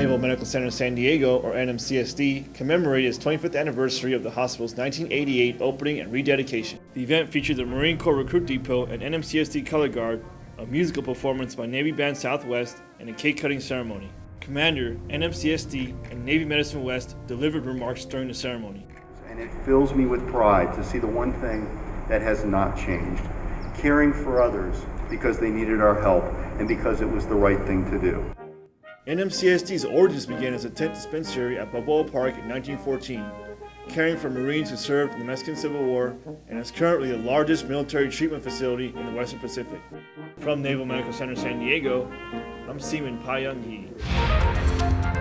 Medical Center San Diego, or NMCSD, commemorated its 25th anniversary of the hospital's 1988 opening and rededication. The event featured the Marine Corps Recruit Depot and NMCSD Color Guard, a musical performance by Navy Band Southwest, and a cake cutting ceremony. Commander, NMCSD, and Navy Medicine West delivered remarks during the ceremony. And it fills me with pride to see the one thing that has not changed caring for others because they needed our help and because it was the right thing to do. NMCSD's origins began as a tent dispensary at Balboa Park in 1914, caring for Marines who served in the Mexican Civil War, and is currently the largest military treatment facility in the Western Pacific. From Naval Medical Center San Diego, I'm Seaman Pa Young Hee.